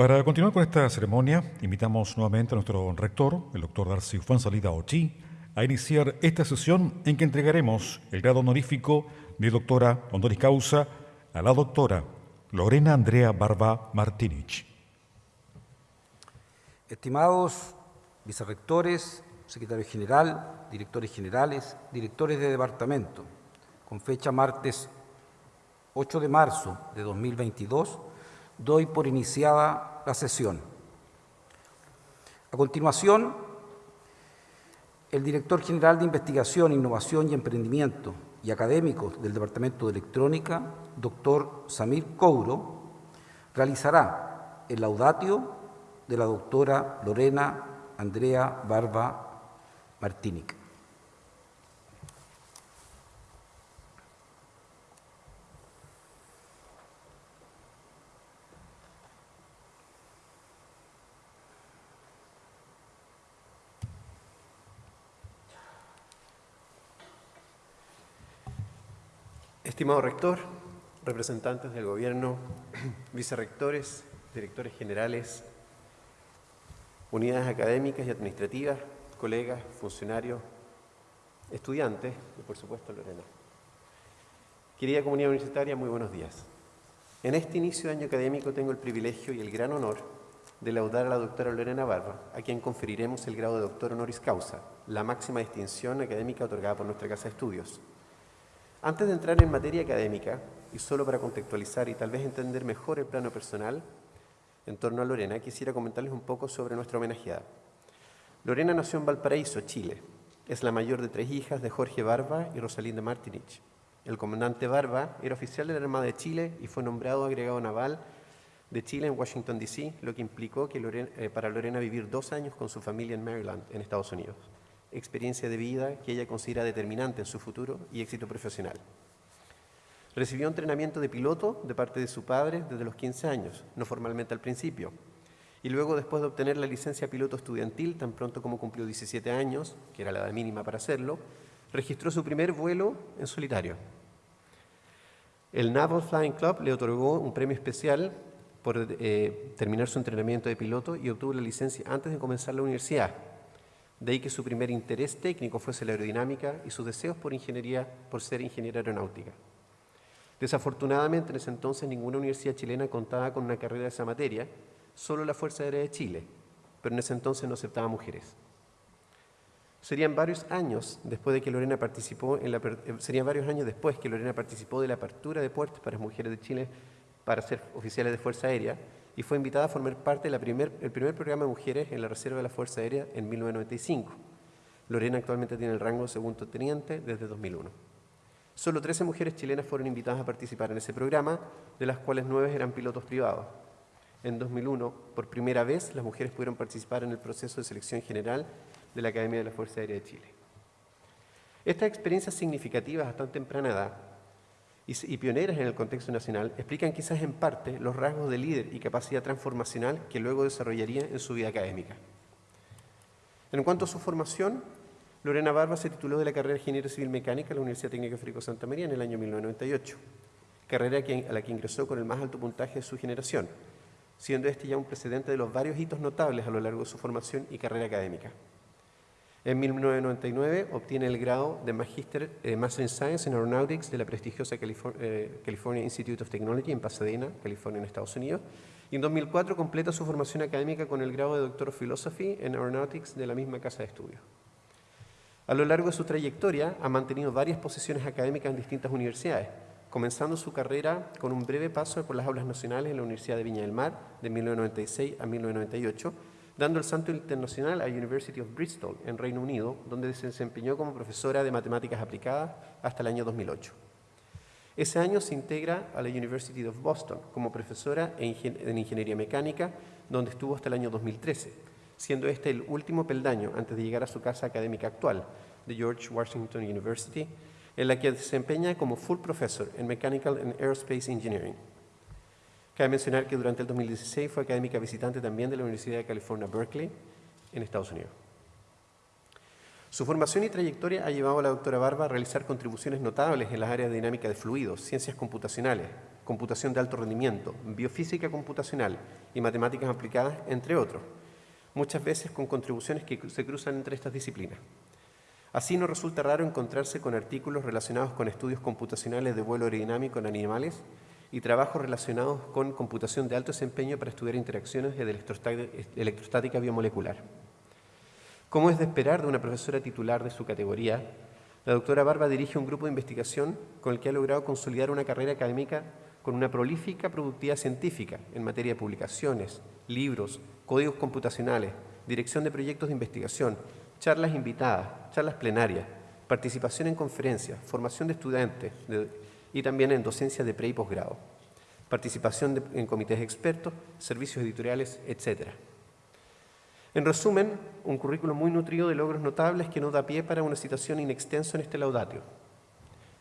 Para continuar con esta ceremonia, invitamos nuevamente a nuestro rector, el doctor Darcy Fuenzalida Ochi, a iniciar esta sesión en que entregaremos el grado honorífico de doctora honoris causa a la doctora Lorena Andrea Barba Martinich. Estimados vicerrectores, secretario general, directores generales, directores de departamento, con fecha martes 8 de marzo de 2022, doy por iniciada la sesión. A continuación, el director general de Investigación, Innovación y Emprendimiento y académico del Departamento de Electrónica, doctor Samir Couro, realizará el laudatio de la doctora Lorena Andrea Barba Martinic. Estimado rector, representantes del gobierno, vicerrectores, directores generales, unidades académicas y administrativas, colegas, funcionarios, estudiantes y por supuesto Lorena. Querida comunidad universitaria, muy buenos días. En este inicio de año académico tengo el privilegio y el gran honor de laudar a la doctora Lorena Barba, a quien conferiremos el grado de doctor honoris causa, la máxima distinción académica otorgada por nuestra Casa de Estudios. Antes de entrar en materia académica, y solo para contextualizar y tal vez entender mejor el plano personal en torno a Lorena, quisiera comentarles un poco sobre nuestra homenajeada. Lorena nació en Valparaíso, Chile. Es la mayor de tres hijas de Jorge Barba y Rosalinda Martinich. El comandante Barba era oficial de la Armada de Chile y fue nombrado agregado naval de Chile en Washington, D.C., lo que implicó que eh, para Lorena vivir dos años con su familia en Maryland, en Estados Unidos experiencia de vida que ella considera determinante en su futuro y éxito profesional. Recibió entrenamiento de piloto de parte de su padre desde los 15 años, no formalmente al principio, y luego después de obtener la licencia piloto estudiantil, tan pronto como cumplió 17 años, que era la edad mínima para hacerlo, registró su primer vuelo en solitario. El Naval Flying Club le otorgó un premio especial por eh, terminar su entrenamiento de piloto y obtuvo la licencia antes de comenzar la universidad, de ahí que su primer interés técnico fuese la aerodinámica y sus deseos por, ingeniería, por ser ingeniera aeronáutica. Desafortunadamente, en ese entonces ninguna universidad chilena contaba con una carrera de esa materia, solo la Fuerza Aérea de Chile, pero en ese entonces no aceptaba mujeres. Serían varios años después de que Lorena participó eh, serían varios años después que Lorena participó de la apertura de puertos para mujeres de Chile para ser oficiales de Fuerza Aérea y fue invitada a formar parte del primer, programa de mujeres en la Reserva de la Fuerza Aérea en 1995. Lorena actualmente tiene el rango de segundo teniente desde 2001. Solo 13 mujeres chilenas fueron invitadas a participar en ese programa, de las cuales 9 eran pilotos privados. En 2001, por primera vez, las mujeres pudieron participar en el proceso de selección general de la Academia de la Fuerza Aérea de Chile. Estas experiencias significativas a tan temprana edad y, pioneras en el contexto nacional explican quizás en parte los rasgos de líder y capacidad transformacional que luego desarrollaría en su vida académica. En cuanto a su formación, Lorena Barba se tituló de la carrera de Ingeniería Civil Mecánica en la Universidad Técnica Federico Santa María en el año 1998, carrera a la que ingresó con el más alto puntaje de su generación, siendo este ya un precedente de los varios hitos notables a lo largo de su formación y carrera académica. En 1999 obtiene el grado de Magister, eh, Master in Science in Aeronautics de la prestigiosa eh, California Institute of Technology en Pasadena, California, en Estados Unidos. Y en 2004 completa su formación académica con el grado de Doctor of Philosophy en Aeronautics de la misma casa de estudios. A lo largo de su trayectoria ha mantenido varias posiciones académicas en distintas universidades, comenzando su carrera con un breve paso por las aulas nacionales en la Universidad de Viña del Mar de 1996 a 1998 dando el salto internacional a University of Bristol, en Reino Unido, donde se desempeñó como profesora de matemáticas aplicadas hasta el año 2008. Ese año se integra a la University of Boston como profesora en Ingeniería Mecánica, donde estuvo hasta el año 2013, siendo este el último peldaño antes de llegar a su casa académica actual, de George Washington University, en la que desempeña como full professor en Mechanical and Aerospace Engineering. Cabe mencionar que durante el 2016 fue académica visitante también de la Universidad de California, Berkeley, en Estados Unidos. Su formación y trayectoria ha llevado a la doctora Barba a realizar contribuciones notables en las áreas de dinámica de fluidos, ciencias computacionales, computación de alto rendimiento, biofísica computacional y matemáticas aplicadas, entre otros, muchas veces con contribuciones que se cruzan entre estas disciplinas. Así no resulta raro encontrarse con artículos relacionados con estudios computacionales de vuelo aerodinámico en animales y trabajos relacionados con computación de alto desempeño para estudiar interacciones de electrostática biomolecular. Como es de esperar de una profesora titular de su categoría, la doctora Barba dirige un grupo de investigación con el que ha logrado consolidar una carrera académica con una prolífica productividad científica en materia de publicaciones, libros, códigos computacionales, dirección de proyectos de investigación, charlas invitadas, charlas plenarias, participación en conferencias, formación de estudiantes y también en docencia de pre y posgrado, participación en comités expertos, servicios editoriales, etc. En resumen, un currículo muy nutrido de logros notables que no da pie para una citación inextensa en este laudatio,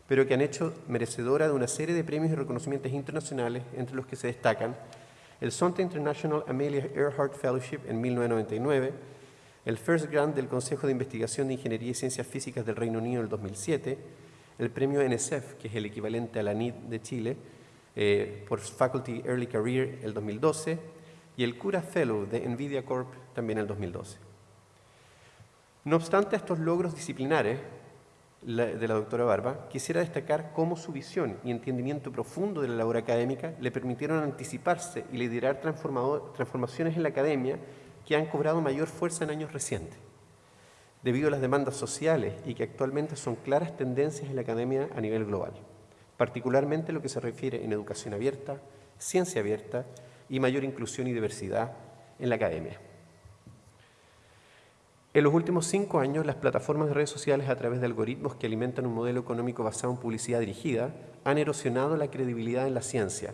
pero que han hecho merecedora de una serie de premios y reconocimientos internacionales, entre los que se destacan el Sonta International Amelia Earhart Fellowship en 1999, el First Grant del Consejo de Investigación de Ingeniería y Ciencias Físicas del Reino Unido en el 2007, el premio NSF, que es el equivalente a la NID de Chile, eh, por Faculty Early Career el 2012, y el Cura Fellow de NVIDIA Corp también el 2012. No obstante estos logros disciplinares de la doctora Barba, quisiera destacar cómo su visión y entendimiento profundo de la labor académica le permitieron anticiparse y liderar transformaciones en la academia que han cobrado mayor fuerza en años recientes, debido a las demandas sociales y que actualmente son claras tendencias en la academia a nivel global, particularmente lo que se refiere en educación abierta, ciencia abierta y mayor inclusión y diversidad en la academia. En los últimos cinco años, las plataformas de redes sociales a través de algoritmos que alimentan un modelo económico basado en publicidad dirigida han erosionado la credibilidad en la ciencia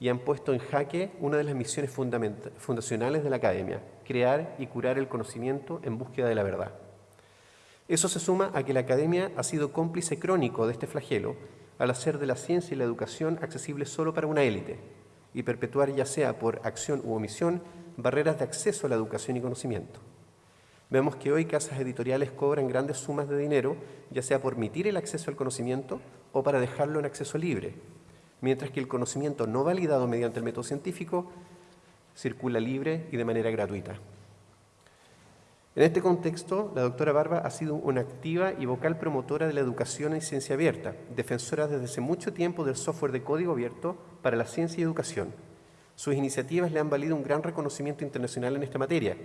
y han puesto en jaque una de las misiones fundacionales de la academia, crear y curar el conocimiento en búsqueda de la verdad. Eso se suma a que la academia ha sido cómplice crónico de este flagelo al hacer de la ciencia y la educación accesibles solo para una élite, y perpetuar ya sea por acción u omisión barreras de acceso a la educación y conocimiento. Vemos que hoy casas editoriales cobran grandes sumas de dinero, ya sea por permitir el acceso al conocimiento o para dejarlo en acceso libre, mientras que el conocimiento no validado mediante el método científico circula libre y de manera gratuita. En este contexto, la doctora Barba ha sido una activa y vocal promotora de la educación en ciencia abierta, defensora desde hace mucho tiempo del software de código abierto para la ciencia y educación. Sus iniciativas le han valido un gran reconocimiento internacional en esta materia,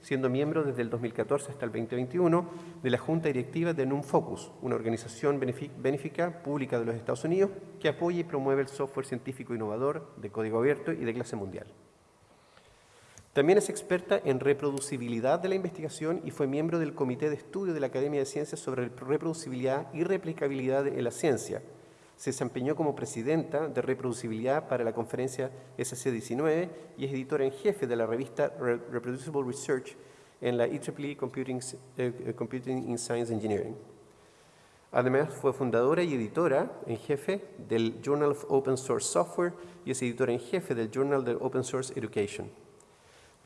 siendo miembro desde el 2014 hasta el 2021 de la Junta Directiva de NUMFOCUS, una organización benéfica pública de los Estados Unidos que apoya y promueve el software científico innovador de código abierto y de clase mundial. También es experta en reproducibilidad de la investigación y fue miembro del Comité de Estudio de la Academia de Ciencias sobre reproducibilidad y replicabilidad en la ciencia. Se desempeñó como presidenta de reproducibilidad para la conferencia SC19 y es editora en jefe de la revista Reproducible Research en la IEEE Computing, eh, Computing in Science Engineering. Además, fue fundadora y editora en jefe del Journal of Open Source Software y es editora en jefe del Journal of Open Source Education.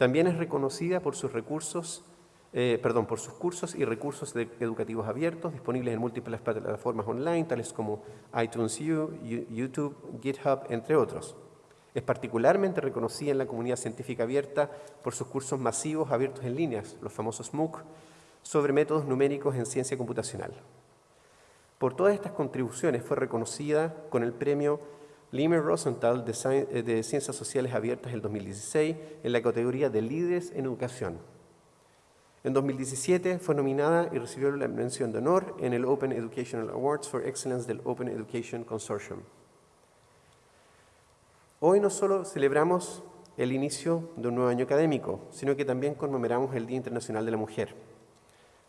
También es reconocida por sus recursos, eh, perdón, por sus cursos y recursos educativos abiertos disponibles en múltiples plataformas online, tales como iTunes U, YouTube, GitHub, entre otros. Es particularmente reconocida en la comunidad científica abierta por sus cursos masivos abiertos en líneas, los famosos MOOC, sobre métodos numéricos en ciencia computacional. Por todas estas contribuciones fue reconocida con el premio Limer Rosenthal eh, de, Ciencias Sociales Abiertas el 2016 en la categoría de Líderes en Educación. En 2017 fue nominada y recibió la mención de honor en el Open Educational Awards for Excellence del Open Education Consortium. Hoy no solo celebramos el inicio de un nuevo año académico, sino que también conmemoramos el Día Internacional de la Mujer.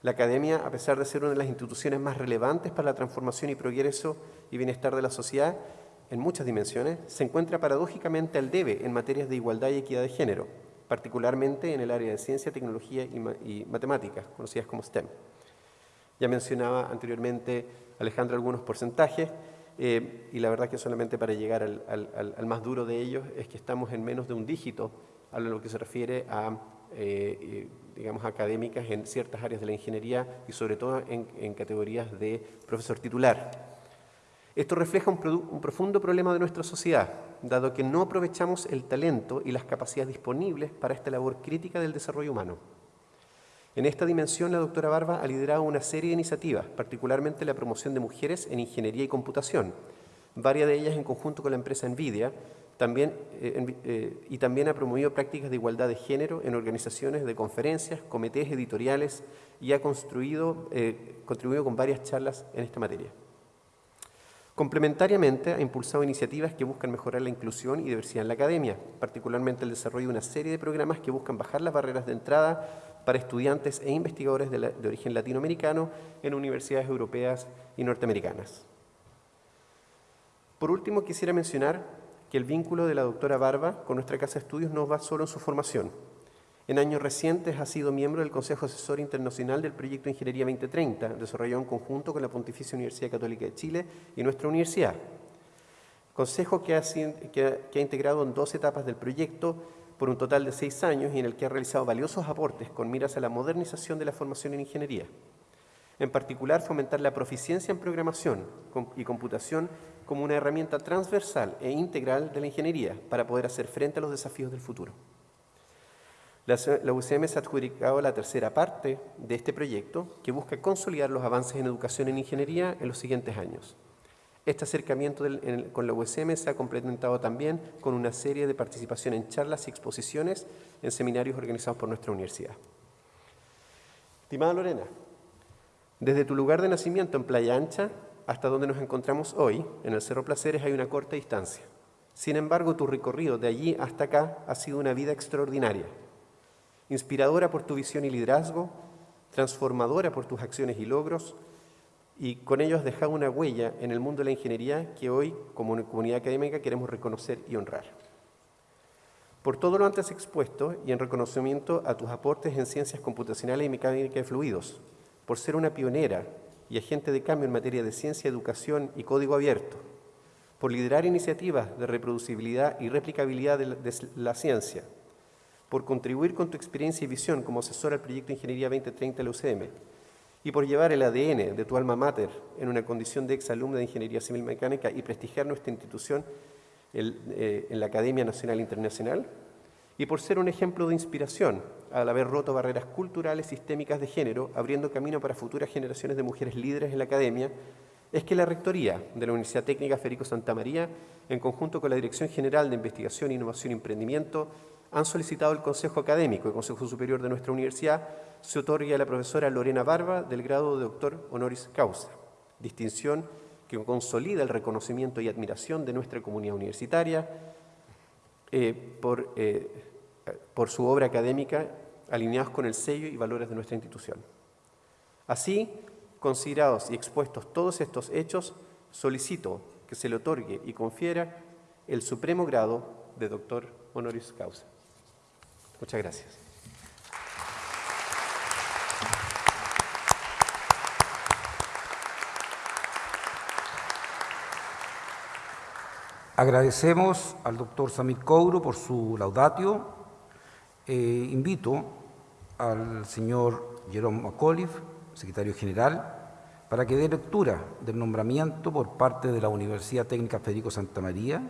La Academia, a pesar de ser una de las instituciones más relevantes para la transformación y progreso y bienestar de la sociedad, en muchas dimensiones, se encuentra paradójicamente al debe en materias de igualdad y equidad de género, particularmente en el área de ciencia, tecnología y, matemáticas, conocidas como STEM. Ya mencionaba anteriormente Alejandro algunos porcentajes, eh, y la verdad que solamente para llegar al, más duro de ellos es que estamos en menos de un dígito a lo que se refiere a, eh, eh, digamos, académicas en ciertas áreas de la ingeniería y sobre todo en, en categorías de profesor titular. Esto refleja un, un, profundo problema de nuestra sociedad, dado que no aprovechamos el talento y las capacidades disponibles para esta labor crítica del desarrollo humano. En esta dimensión, la doctora Barba ha liderado una serie de iniciativas, particularmente la promoción de mujeres en ingeniería y computación, varias de ellas en conjunto con la empresa NVIDIA, también, eh, eh, y también ha promovido prácticas de igualdad de género en organizaciones de conferencias, comités editoriales y ha construido, eh, contribuido con varias charlas en esta materia. Complementariamente, ha impulsado iniciativas que buscan mejorar la inclusión y diversidad en la academia, particularmente el desarrollo de una serie de programas que buscan bajar las barreras de entrada para estudiantes e investigadores de, origen latinoamericano en universidades europeas y norteamericanas. Por último, quisiera mencionar que el vínculo de la doctora Barba con nuestra Casa de Estudios no va solo en su formación. En años recientes ha sido miembro del Consejo Asesor Internacional del Proyecto Ingeniería 2030, desarrollado en conjunto con la Pontificia Universidad Católica de Chile y nuestra universidad. Consejo que ha, que ha integrado en dos etapas del proyecto por un total de seis años y en el que ha realizado valiosos aportes con miras a la modernización de la formación en ingeniería. En particular, fomentar la proficiencia en programación y computación como una herramienta transversal e integral de la ingeniería para poder hacer frente a los desafíos del futuro. La, UCM se ha adjudicado la tercera parte de este proyecto que busca consolidar los avances en educación en ingeniería en los siguientes años. Este acercamiento con la USM se ha complementado también con una serie de participación en charlas y exposiciones en seminarios organizados por nuestra universidad. Estimada Lorena, desde tu lugar de nacimiento en Playa Ancha hasta donde nos encontramos hoy, en el Cerro Placeres, hay una corta distancia. Sin embargo, tu recorrido de allí hasta acá ha sido una vida extraordinaria, inspiradora por tu visión y liderazgo, transformadora por tus acciones y logros, y con ello has dejado una huella en el mundo de la ingeniería que hoy, como comunidad académica, queremos reconocer y honrar. Por todo lo antes expuesto y en reconocimiento a tus aportes en ciencias computacionales y mecánica de fluidos, por ser una pionera y agente de cambio en materia de ciencia, educación y código abierto, por liderar iniciativas de reproducibilidad y replicabilidad de la, ciencia, por contribuir con tu experiencia y visión como asesor al proyecto Ingeniería 2030 de la UCM, y por llevar el ADN de tu alma mater en una condición de exalumna de Ingeniería Civil Mecánica y prestigiar nuestra institución eh, en la Academia Nacional e Internacional, y por ser un ejemplo de inspiración al haber roto barreras culturales sistémicas de género, abriendo camino para futuras generaciones de mujeres líderes en la academia, es que la Rectoría de la Universidad Técnica Federico Santa María, en conjunto con la Dirección General de Investigación, Innovación y Emprendimiento, han solicitado el Consejo Académico, el Consejo Superior de nuestra universidad, se otorgue a la profesora Lorena Barba del grado de doctor honoris causa, distinción que consolida el reconocimiento y admiración de nuestra comunidad universitaria eh, por, eh, por su obra académica alineados con el sello y valores de nuestra institución. Así, considerados y expuestos todos estos hechos, solicito que se le otorgue y confiera el supremo grado de doctor honoris causa. Muchas gracias. Agradecemos al doctor Samit Couro por su laudatio. Eh, invito al señor Jerome McAuliffe, secretario general, para que dé lectura del nombramiento por parte de la Universidad Técnica Federico Santa María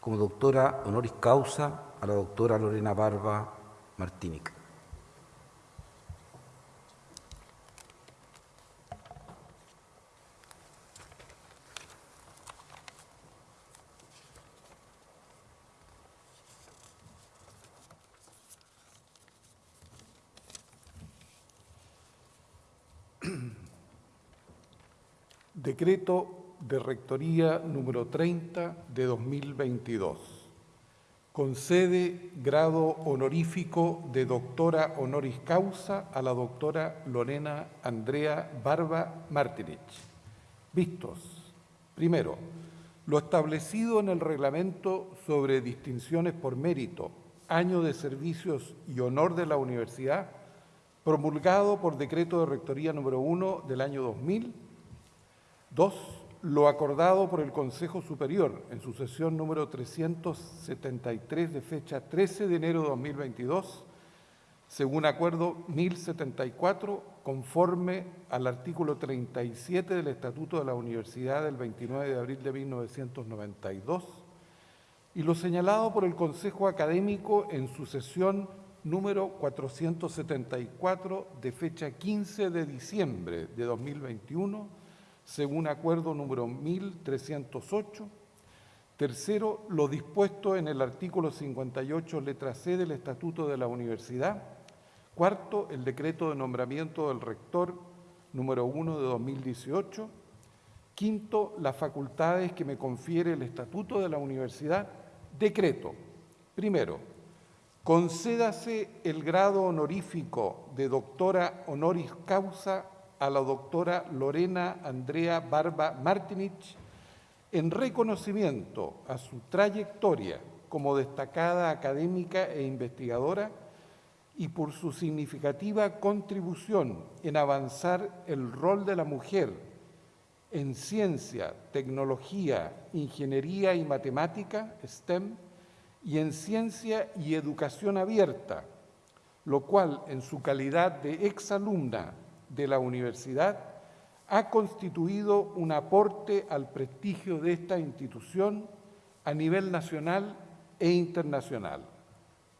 como doctora honoris causa a la doctora Lorena Barba Martínica. Decreto de Rectoría número 30 de 2022 concede grado honorífico de doctora honoris causa a la doctora Lorena Andrea Barba Martinich. Vistos. Primero, lo establecido en el reglamento sobre distinciones por mérito, año de servicios y honor de la universidad, promulgado por decreto de rectoría número 1 del año 2000. Dos, lo acordado por el Consejo Superior en su sesión número 373 de fecha 13 de enero de 2022 según acuerdo 1074, conforme al artículo 37 del Estatuto de la Universidad del 29 de abril de 1992, y lo señalado por el Consejo Académico en su sesión número 474 de fecha 15 de diciembre de 2021, según acuerdo número 1308. Tercero, lo dispuesto en el artículo 58, letra C del Estatuto de la Universidad. Cuarto, el decreto de nombramiento del rector número 1 de 2018. Quinto, las facultades que me confiere el Estatuto de la Universidad. Decreto. Primero, concédase el grado honorífico de doctora honoris causa a la doctora Lorena Andrea Barba Martinich en reconocimiento a su trayectoria como destacada académica e investigadora y por su significativa contribución en avanzar el rol de la mujer en ciencia, tecnología, ingeniería y matemática, STEM, y en ciencia y educación abierta, lo cual en su calidad de exalumna de la universidad ha constituido un aporte al prestigio de esta institución a nivel nacional e internacional.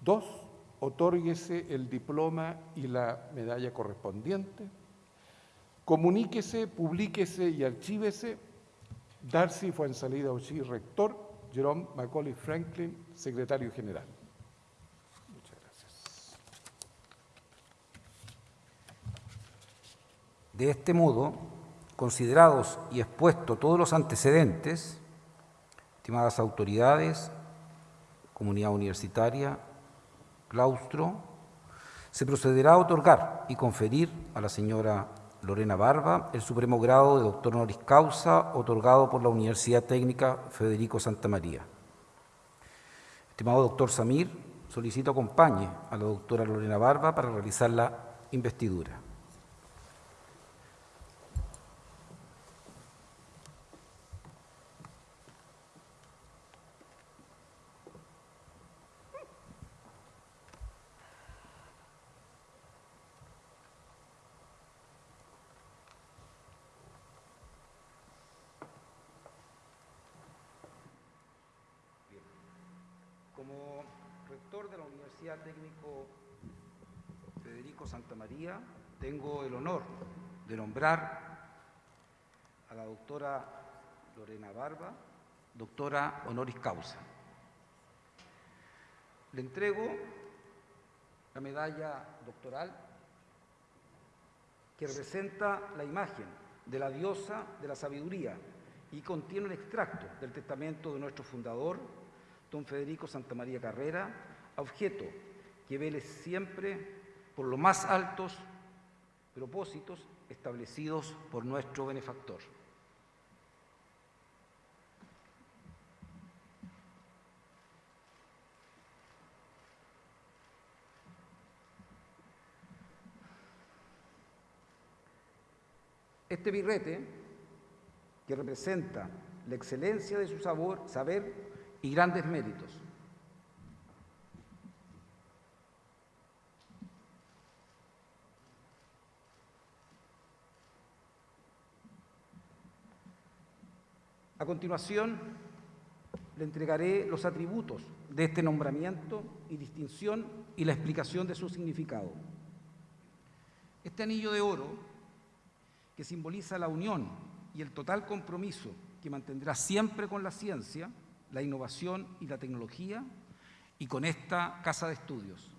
Dos, otórguese el diploma y la medalla correspondiente. Comuníquese, publíquese y archívese. Darcy Fuensalida Ochi, rector. Jerome Macaulay Franklin, secretario general. Muchas gracias. De este modo, considerados y expuestos todos los antecedentes, estimadas autoridades, comunidad universitaria, claustro, se procederá a otorgar y conferir a la señora Lorena Barba el supremo grado de doctor honoris causa otorgado por la Universidad Técnica Federico Santa María. Estimado doctor Samir, solicito acompañe a la doctora Lorena Barba para realizar la investidura. Técnico Federico Santa María, tengo el honor de nombrar a la doctora Lorena Barba, doctora honoris causa. Le entrego la medalla doctoral que representa la imagen de la diosa de la sabiduría y contiene un extracto del testamento de nuestro fundador, don Federico Santa María Carrera, objeto que vele siempre por los más altos propósitos establecidos por nuestro benefactor. Este birrete, que representa la excelencia de su sabor, saber y grandes méritos, A continuación, le entregaré los atributos de este nombramiento y distinción y la explicación de su significado. Este anillo de oro, que simboliza la unión y el total compromiso que mantendrá siempre con la ciencia, la innovación y la tecnología, y con esta casa de estudios.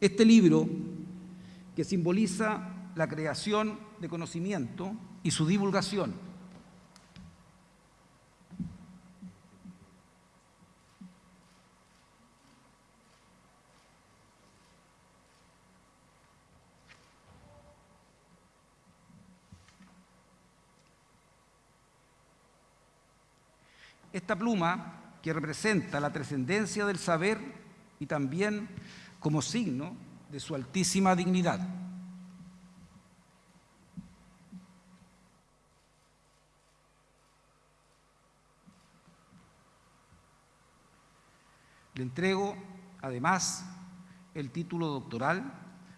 Este libro, que simboliza la creación de conocimiento y su divulgación, Esta pluma, que representa la trascendencia del saber y también como signo de su altísima dignidad. Le entrego, además, el título doctoral,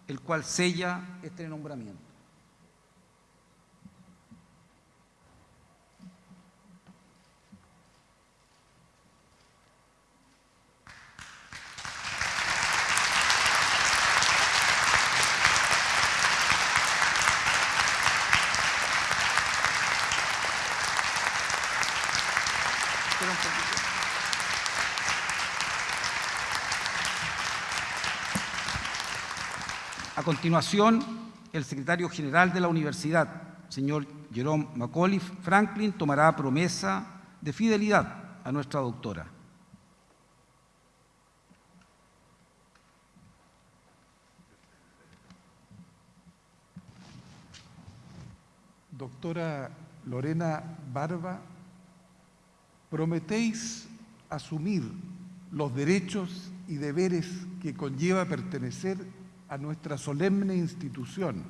el cual sella este nombramiento. A continuación, el secretario general de la universidad, señor Jerome McAuliffe Franklin, tomará promesa de fidelidad a nuestra doctora. Doctora Lorena Barba, prometéis asumir los derechos y deberes que conlleva pertenecer a nuestra solemne institución,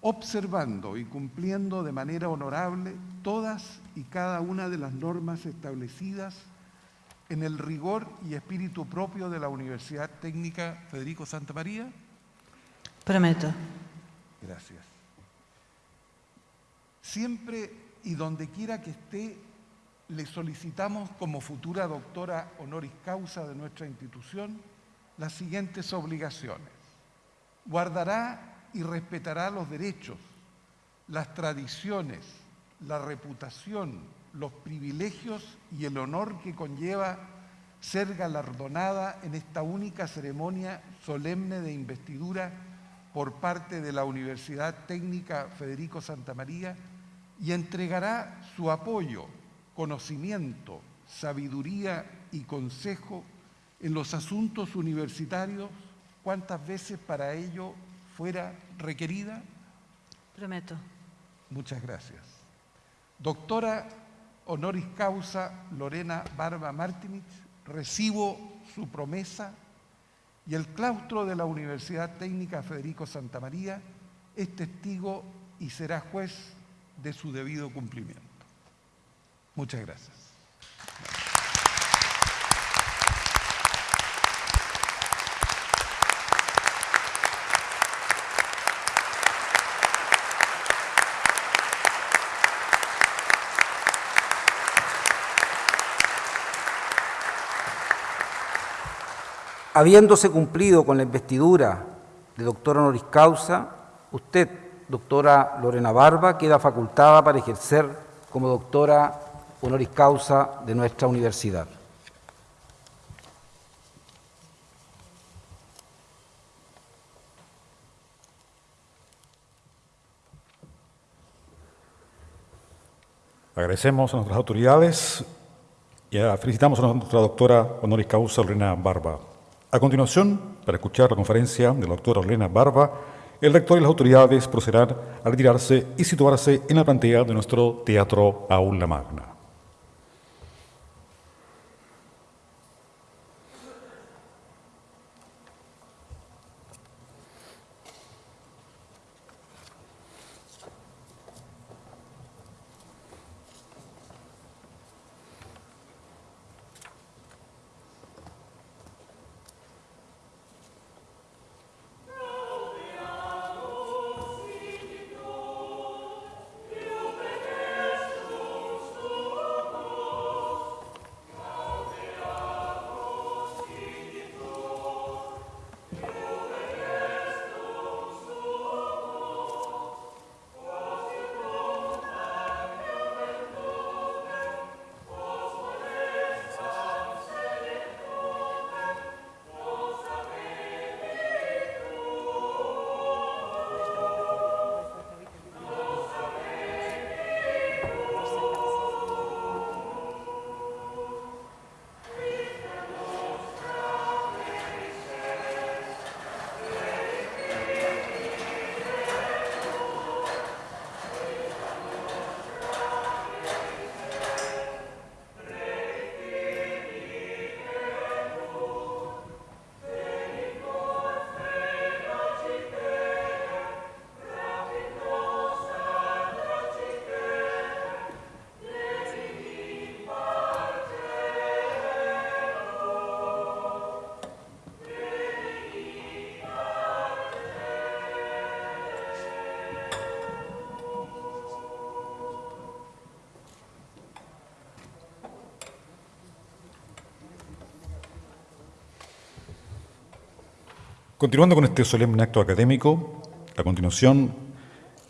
observando y cumpliendo de manera honorable todas y cada una de las normas establecidas en el rigor y espíritu propio de la Universidad Técnica Federico Santa María. Prometo. Gracias. Siempre y donde quiera que esté, le solicitamos como futura doctora honoris causa de nuestra institución las siguientes obligaciones. Guardará y respetará los derechos, las tradiciones, la reputación, los privilegios y el honor que conlleva ser galardonada en esta única ceremonia solemne de investidura por parte de la Universidad Técnica Federico Santa María y entregará su apoyo, conocimiento, sabiduría y consejo en los asuntos universitarios cuantas veces para ello fuera requerida. Prometo. Muchas gracias. Doctora honoris causa Lorena Barba Martinich, recibo su promesa y el claustro de la Universidad Técnica Federico Santa María es testigo y será juez de su debido cumplimiento. Muchas gracias. Habiéndose cumplido con la investidura de doctor honoris causa, usted, doctora Lorena Barba, queda facultada para ejercer como doctora honoris causa de nuestra universidad. Agradecemos a nuestras autoridades y felicitamos a nuestra doctora honoris causa Lorena Barba. A continuación, para escuchar la conferencia de la doctora Lorena Barba, el rector y las autoridades procederán a retirarse y situarse en la pantalla de nuestro Teatro Aula Magna. Continuando con este solemne acto académico, a continuación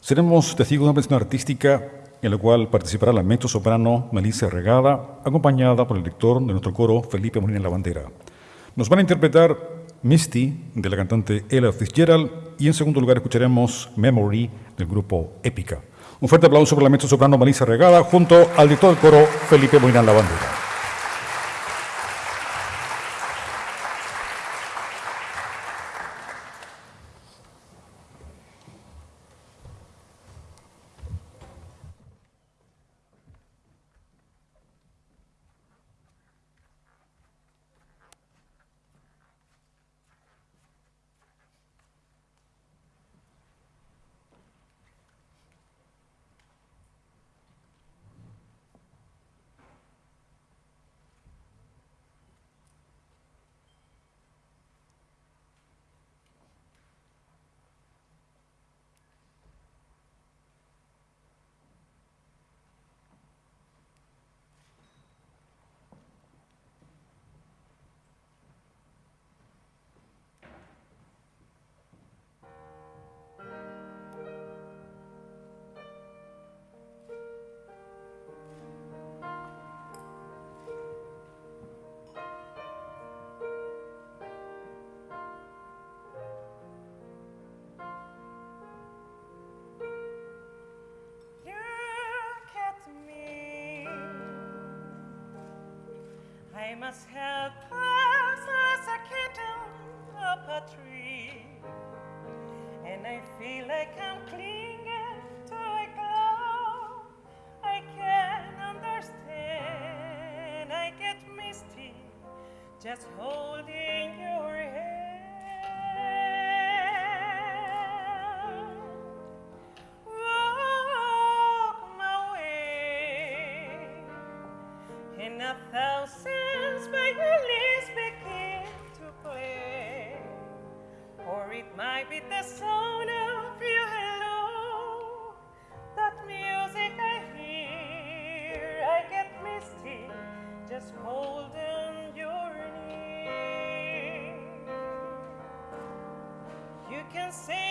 seremos testigos de una presentación artística en la cual participará la mezzo soprano Melissa Regada, acompañada por el director de nuestro coro, Felipe Molina La Bandera. Nos van a interpretar Misty, de la cantante Ella Fitzgerald, y en segundo lugar escucharemos Memory, del grupo Épica. Un fuerte aplauso para la mezzo soprano Melissa Regada, junto al director del coro, Felipe Molina La Bandera. just holding your say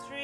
street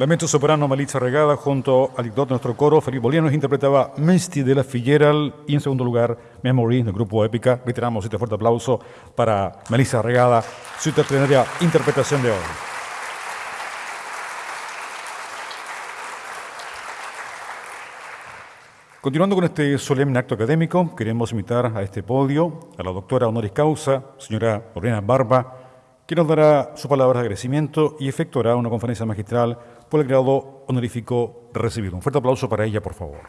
La mezzo soprano Malitza Regada junto al director de nuestro coro, Felipe Bolianos, interpretaba Misty de la Figueral y en segundo lugar Memory del grupo Épica. Reiteramos este fuerte aplauso para Melissa Regada, su extraordinaria interpretación de hoy. Continuando con este solemne acto académico, queremos invitar a este podio a la doctora honoris causa, señora Lorena Barba, que nos dará su palabra de agradecimiento y efectuará una conferencia magistral por el grado honorífico recibido. Un fuerte aplauso para ella, por favor.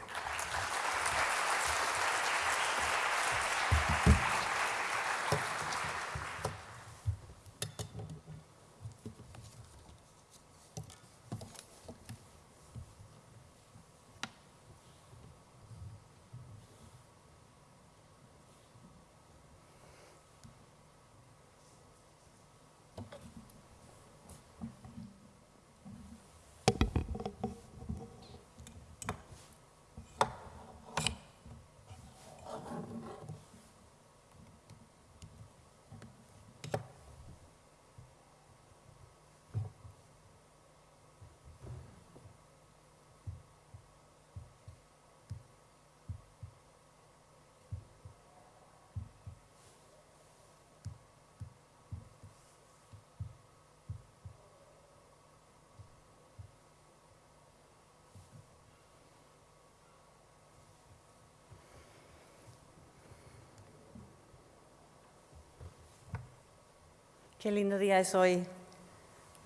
Qué lindo día es hoy.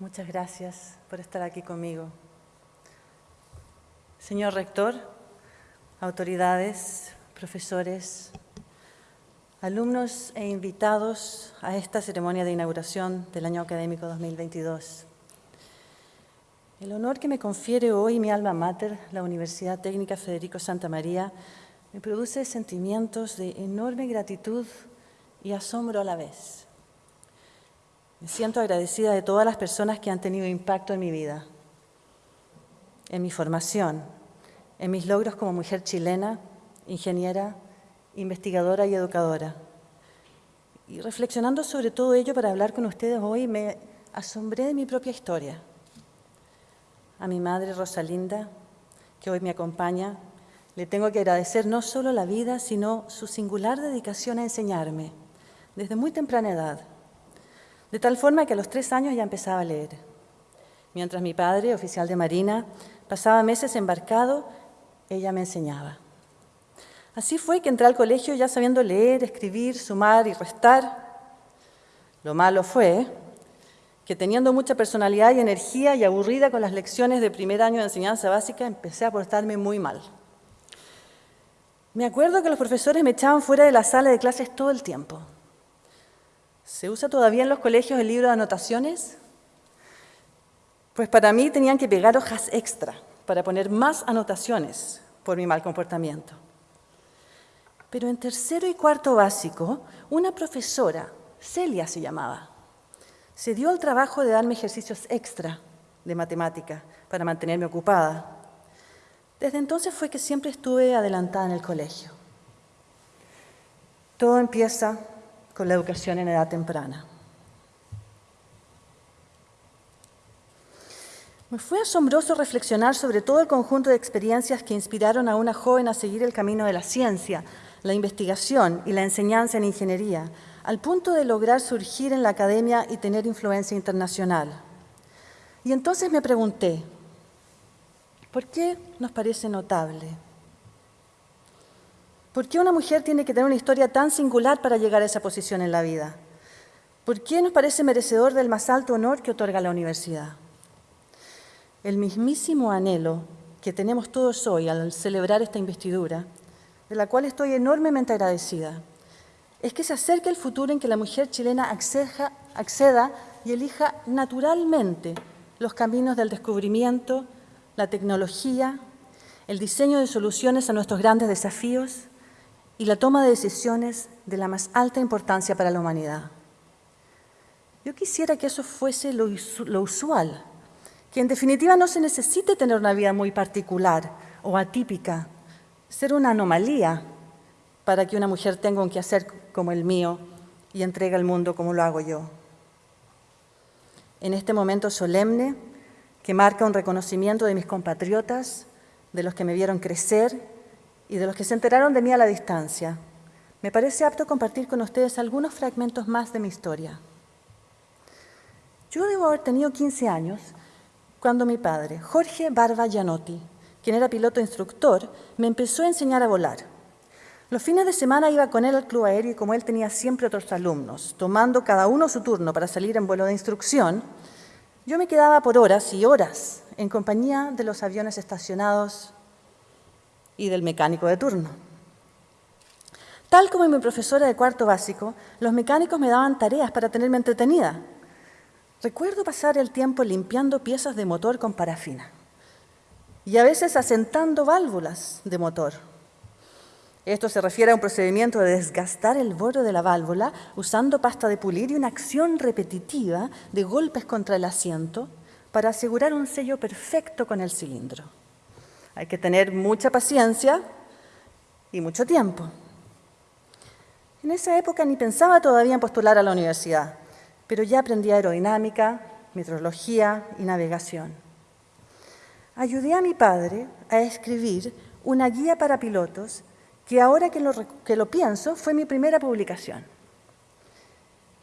Muchas gracias por estar aquí conmigo. Señor rector, autoridades, profesores, alumnos e invitados a esta ceremonia de inauguración del año académico 2022. El honor que me confiere hoy mi alma mater, la Universidad Técnica Federico Santa María, me produce sentimientos de enorme gratitud y asombro a la vez. Me siento agradecida de todas las personas que han tenido impacto en mi vida, en mi formación, en mis logros como mujer chilena, ingeniera, investigadora y educadora. Y reflexionando sobre todo ello para hablar con ustedes hoy, me asombré de mi propia historia. A mi madre Rosalinda, que hoy me acompaña, le tengo que agradecer no solo la vida, sino su singular dedicación a enseñarme, desde muy temprana edad. De tal forma que a los tres años ya empezaba a leer. Mientras mi padre, oficial de Marina, pasaba meses embarcado, ella me enseñaba. Así fue que entré al colegio ya sabiendo leer, escribir, sumar y restar. Lo malo fue que teniendo mucha personalidad y energía y aburrida con las lecciones de primer año de enseñanza básica, empecé a portarme muy mal. Me acuerdo que los profesores me echaban fuera de la sala de clases todo el tiempo. ¿Se usa todavía en los colegios el libro de anotaciones? Pues para mí tenían que pegar hojas extra para poner más anotaciones por mi mal comportamiento. Pero en tercero y cuarto básico, una profesora, Celia se llamaba, se dio el trabajo de darme ejercicios extra de matemática para mantenerme ocupada. Desde entonces fue que siempre estuve adelantada en el colegio. Todo empieza con la educación en edad temprana. Me fue asombroso reflexionar sobre todo el conjunto de experiencias que inspiraron a una joven a seguir el camino de la ciencia, la investigación y la enseñanza en ingeniería, al punto de lograr surgir en la academia y tener influencia internacional. Y entonces me pregunté, ¿por qué nos parece notable? ¿Por qué una mujer tiene que tener una historia tan singular para llegar a esa posición en la vida? ¿Por qué nos parece merecedor del más alto honor que otorga la universidad? El mismísimo anhelo que tenemos todos hoy al celebrar esta investidura, de la cual estoy enormemente agradecida, es que se acerque el futuro en que la mujer chilena acceda, y elija naturalmente los caminos del descubrimiento, la tecnología, el diseño de soluciones a nuestros grandes desafíos y la toma de decisiones de la más alta importancia para la humanidad. Yo quisiera que eso fuese lo, usual, que en definitiva no se necesite tener una vida muy particular o atípica, ser una anomalía para que una mujer tenga un quehacer como el mío y entregue al mundo como lo hago yo. En este momento solemne, que marca un reconocimiento de mis compatriotas, de los que me vieron crecer y de los que se enteraron de mí a la distancia, me parece apto compartir con ustedes algunos fragmentos más de mi historia. Yo debo haber tenido 15 años cuando mi padre, Jorge Barba Gianotti, quien era piloto instructor, me empezó a enseñar a volar. Los fines de semana iba con él al club aéreo y como él tenía siempre otros alumnos, tomando cada uno su turno para salir en vuelo de instrucción, yo me quedaba por horas y horas en compañía de los aviones estacionados y del mecánico de turno. Tal como mi profesora de cuarto básico, los mecánicos me daban tareas para tenerme entretenida. Recuerdo pasar el tiempo limpiando piezas de motor con parafina y a veces asentando válvulas de motor. Esto se refiere a un procedimiento de desgastar el borde de la válvula usando pasta de pulir y una acción repetitiva de golpes contra el asiento para asegurar un sello perfecto con el cilindro. Hay que tener mucha paciencia y mucho tiempo. En esa época ni pensaba todavía en postular a la universidad, pero ya aprendí aerodinámica, metrología y navegación. Ayudé a mi padre a escribir una guía para pilotos que ahora que lo pienso fue mi primera publicación.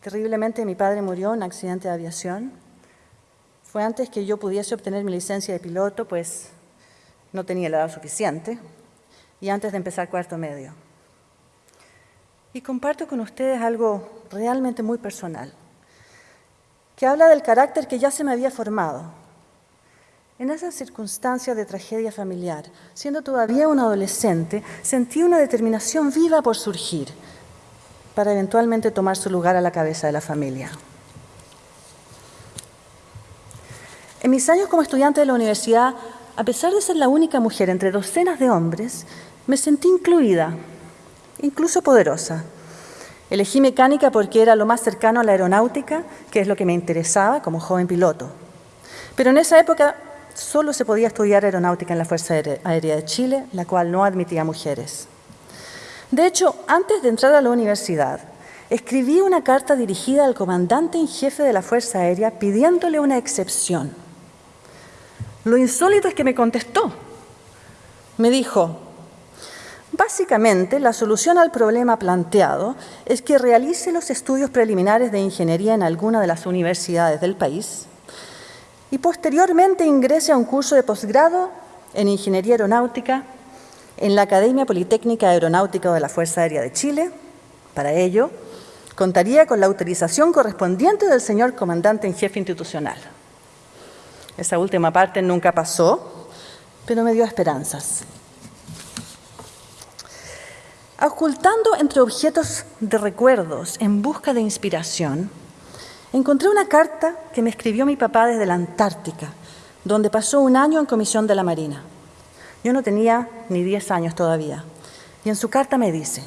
Terriblemente mi padre murió en un accidente de aviación. Fue antes que yo pudiese obtener mi licencia de piloto, pues no tenía la edad suficiente, y antes de empezar cuarto medio. Y comparto con ustedes algo realmente muy personal, que habla del carácter que ya se me había formado. En esas circunstancias de tragedia familiar, siendo todavía un adolescente, sentí una determinación viva por surgir, para eventualmente tomar su lugar a la cabeza de la familia. En mis años como estudiante de la universidad a pesar de ser la única mujer entre docenas de hombres, me sentí incluida, incluso poderosa. Elegí mecánica porque era lo más cercano a la aeronáutica, que es lo que me interesaba como joven piloto. Pero en esa época solo se podía estudiar aeronáutica en la Fuerza Aérea de Chile, la cual no admitía mujeres. De hecho, antes de entrar a la universidad, escribí una carta dirigida al comandante en jefe de la Fuerza Aérea pidiéndole una excepción lo insólito es que me contestó. Me dijo, básicamente la solución al problema planteado es que realice los estudios preliminares de ingeniería en alguna de las universidades del país y posteriormente ingrese a un curso de posgrado en Ingeniería Aeronáutica en la Academia Politécnica Aeronáutica de la Fuerza Aérea de Chile. Para ello, contaría con la autorización correspondiente del señor comandante en jefe institucional. Esa última parte nunca pasó, pero me dio esperanzas. Ocultando entre objetos de recuerdos en busca de inspiración, encontré una carta que me escribió mi papá desde la Antártica, donde pasó un año en comisión de la Marina. Yo no tenía ni 10 años todavía. Y en su carta me dice,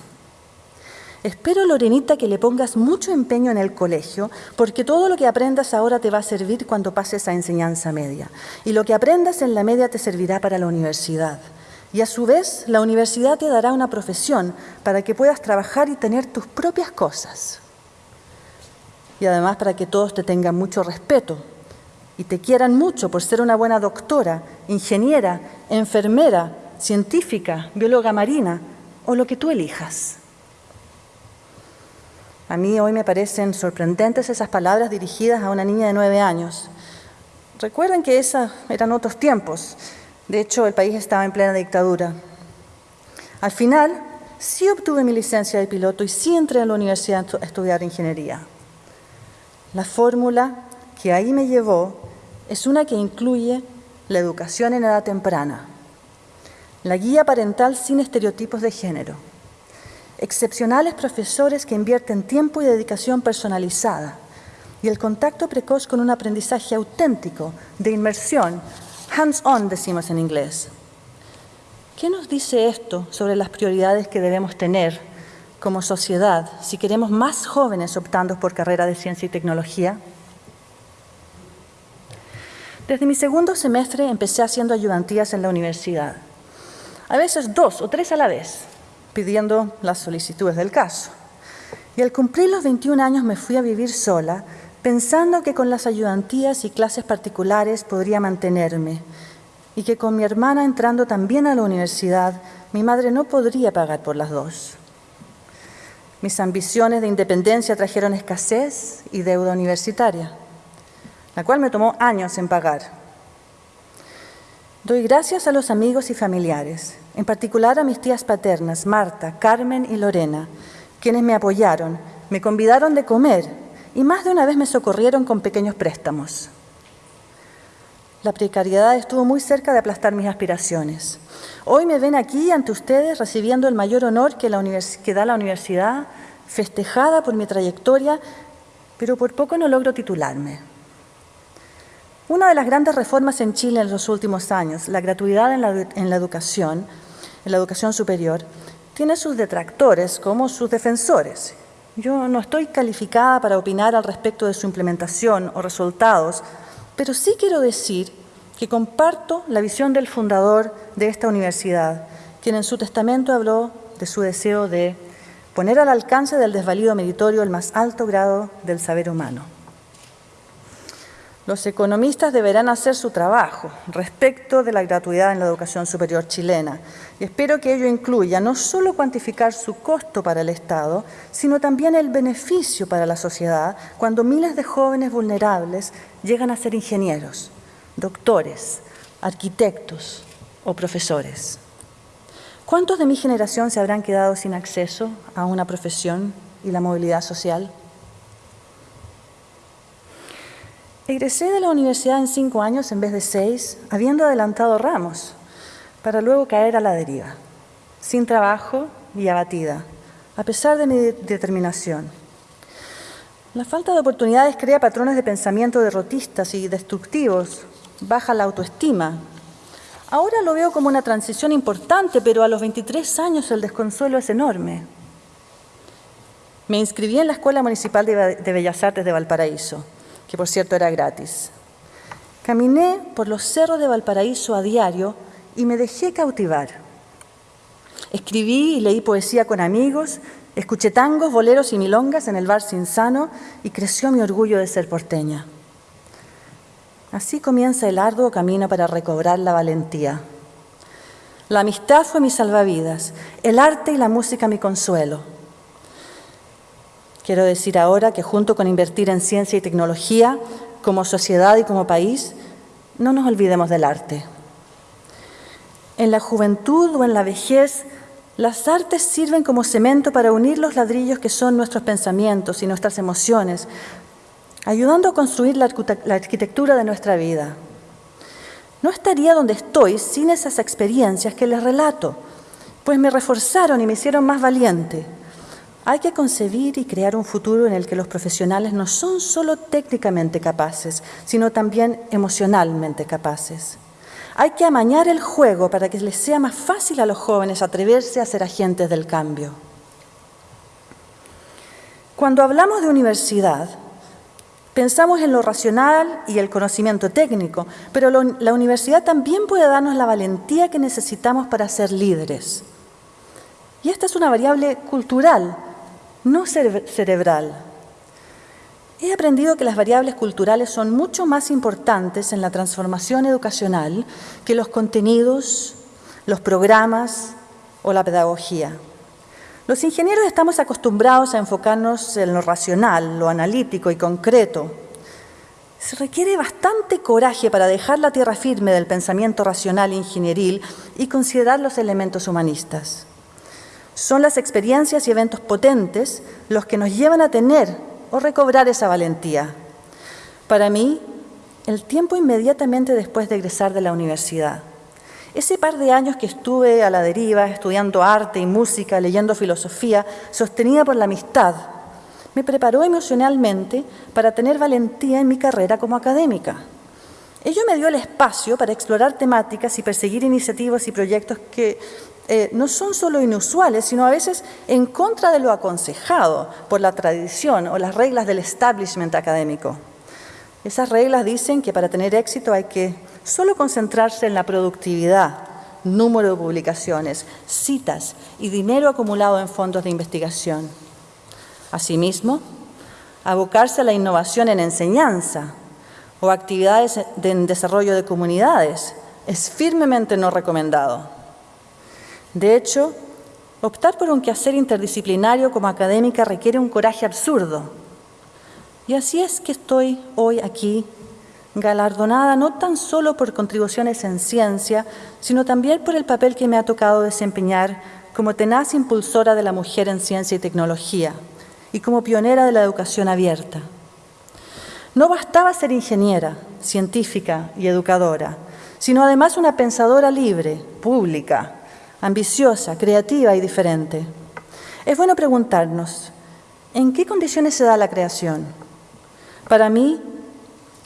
Espero, Lorenita, que le pongas mucho empeño en el colegio, porque todo lo que aprendas ahora te va a servir cuando pases a enseñanza media. Y lo que aprendas en la media te servirá para la universidad. Y a su vez, la universidad te dará una profesión para que puedas trabajar y tener tus propias cosas. Y además para que todos te tengan mucho respeto y te quieran mucho por ser una buena doctora, ingeniera, enfermera, científica, bióloga marina o lo que tú elijas. A mí hoy me parecen sorprendentes esas palabras dirigidas a una niña de nueve años. Recuerden que esos eran otros tiempos. De hecho, el país estaba en plena dictadura. Al final, sí obtuve mi licencia de piloto y sí entré a la universidad a estudiar ingeniería. La fórmula que ahí me llevó es una que incluye la educación en edad temprana, la guía parental sin estereotipos de género, excepcionales profesores que invierten tiempo y dedicación personalizada y el contacto precoz con un aprendizaje auténtico, de inmersión, hands-on decimos en inglés. ¿Qué nos dice esto sobre las prioridades que debemos tener como sociedad si queremos más jóvenes optando por carrera de ciencia y tecnología? Desde mi segundo semestre empecé haciendo ayudantías en la universidad, a veces dos o tres a la vez, pidiendo las solicitudes del caso. Y al cumplir los 21 años me fui a vivir sola, pensando que con las ayudantías y clases particulares podría mantenerme, y que con mi hermana entrando también a la universidad, mi madre no podría pagar por las dos. Mis ambiciones de independencia trajeron escasez y deuda universitaria, la cual me tomó años en pagar. Doy gracias a los amigos y familiares, en particular a mis tías paternas, Marta, Carmen y Lorena, quienes me apoyaron, me convidaron de comer y más de una vez me socorrieron con pequeños préstamos. La precariedad estuvo muy cerca de aplastar mis aspiraciones. Hoy me ven aquí ante ustedes recibiendo el mayor honor que, que da la universidad, festejada por mi trayectoria, pero por poco no logro titularme. Una de las grandes reformas en Chile en los últimos años, la gratuidad en la, educación, en la educación superior, tiene sus detractores como sus defensores. Yo no estoy calificada para opinar al respecto de su implementación o resultados, pero sí quiero decir que comparto la visión del fundador de esta universidad, quien en su testamento habló de su deseo de poner al alcance del desvalido meritorio el más alto grado del saber humano. Los economistas deberán hacer su trabajo respecto de la gratuidad en la educación superior chilena y espero que ello incluya no solo cuantificar su costo para el Estado, sino también el beneficio para la sociedad cuando miles de jóvenes vulnerables llegan a ser ingenieros, doctores, arquitectos o profesores. ¿Cuántos de mi generación se habrán quedado sin acceso a una profesión y la movilidad social? Egresé de la universidad en cinco años en vez de seis, habiendo adelantado ramos, para luego caer a la deriva, sin trabajo y abatida, a pesar de mi determinación. La falta de oportunidades crea patrones de pensamiento derrotistas y destructivos, baja la autoestima. Ahora lo veo como una transición importante, pero a los 23 años el desconsuelo es enorme. Me inscribí en la Escuela Municipal de Bellas Artes de Valparaíso que por cierto era gratis. Caminé por los cerros de Valparaíso a diario y me dejé cautivar. Escribí y leí poesía con amigos, escuché tangos, boleros y milongas en el bar Sinsano y creció mi orgullo de ser porteña. Así comienza el arduo camino para recobrar la valentía. La amistad fue mi salvavidas, el arte y la música mi consuelo. Quiero decir ahora que junto con invertir en ciencia y tecnología, como sociedad y como país, no nos olvidemos del arte. En la juventud o en la vejez, las artes sirven como cemento para unir los ladrillos que son nuestros pensamientos y nuestras emociones, ayudando a construir la arquitectura de nuestra vida. No estaría donde estoy sin esas experiencias que les relato, pues me reforzaron y me hicieron más valiente. Hay que concebir y crear un futuro en el que los profesionales no son solo técnicamente capaces, sino también emocionalmente capaces. Hay que amañar el juego para que les sea más fácil a los jóvenes atreverse a ser agentes del cambio. Cuando hablamos de universidad, pensamos en lo racional y el conocimiento técnico, pero la universidad también puede darnos la valentía que necesitamos para ser líderes. Y esta es una variable cultural no cerebral. He aprendido que las variables culturales son mucho más importantes en la transformación educacional que los contenidos, los programas o la pedagogía. Los ingenieros estamos acostumbrados a enfocarnos en lo racional, lo analítico y concreto. Se requiere bastante coraje para dejar la tierra firme del pensamiento racional e ingenieril y considerar los elementos humanistas. Son las experiencias y eventos potentes los que nos llevan a tener o recobrar esa valentía. Para mí, el tiempo inmediatamente después de egresar de la universidad. Ese par de años que estuve a la deriva, estudiando arte y música, leyendo filosofía, sostenida por la amistad, me preparó emocionalmente para tener valentía en mi carrera como académica. Ello me dio el espacio para explorar temáticas y perseguir iniciativas y proyectos que eh, no son solo inusuales, sino a veces en contra de lo aconsejado por la tradición o las reglas del establishment académico. Esas reglas dicen que para tener éxito hay que solo concentrarse en la productividad, número de publicaciones, citas y dinero acumulado en fondos de investigación. Asimismo, abocarse a la innovación en enseñanza o actividades en desarrollo de comunidades es firmemente no recomendado. De hecho, optar por un quehacer interdisciplinario como académica requiere un coraje absurdo. Y así es que estoy hoy aquí galardonada no tan solo por contribuciones en ciencia, sino también por el papel que me ha tocado desempeñar como tenaz impulsora de la mujer en ciencia y tecnología y como pionera de la educación abierta. No bastaba ser ingeniera, científica y educadora, sino además una pensadora libre, pública, ambiciosa, creativa y diferente. Es bueno preguntarnos, ¿en qué condiciones se da la creación? Para mí,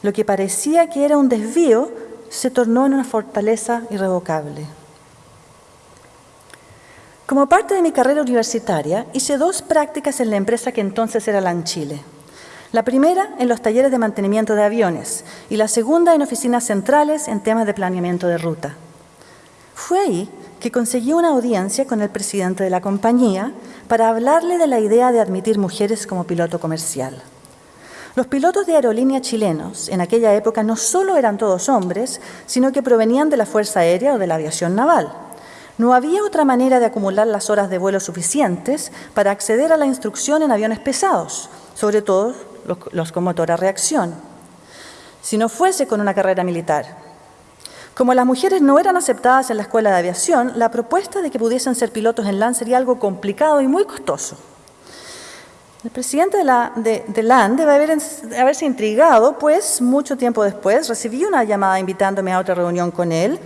lo que parecía que era un desvío se tornó en una fortaleza irrevocable. Como parte de mi carrera universitaria, hice dos prácticas en la empresa que entonces era LAN Chile. La primera en los talleres de mantenimiento de aviones y la segunda en oficinas centrales en temas de planeamiento de ruta. Fue ahí que conseguí una audiencia con el presidente de la compañía para hablarle de la idea de admitir mujeres como piloto comercial. Los pilotos de aerolínea chilenos en aquella época no solo eran todos hombres, sino que provenían de la Fuerza Aérea o de la aviación naval. No había otra manera de acumular las horas de vuelo suficientes para acceder a la instrucción en aviones pesados, sobre todo los, con motor a reacción, si no fuese con una carrera militar. Como las mujeres no eran aceptadas en la escuela de aviación, la propuesta de que pudiesen ser pilotos en LAN sería algo complicado y muy costoso. El presidente de, la, LAN debe haber, haberse intrigado, pues mucho tiempo después recibí una llamada invitándome a otra reunión con él.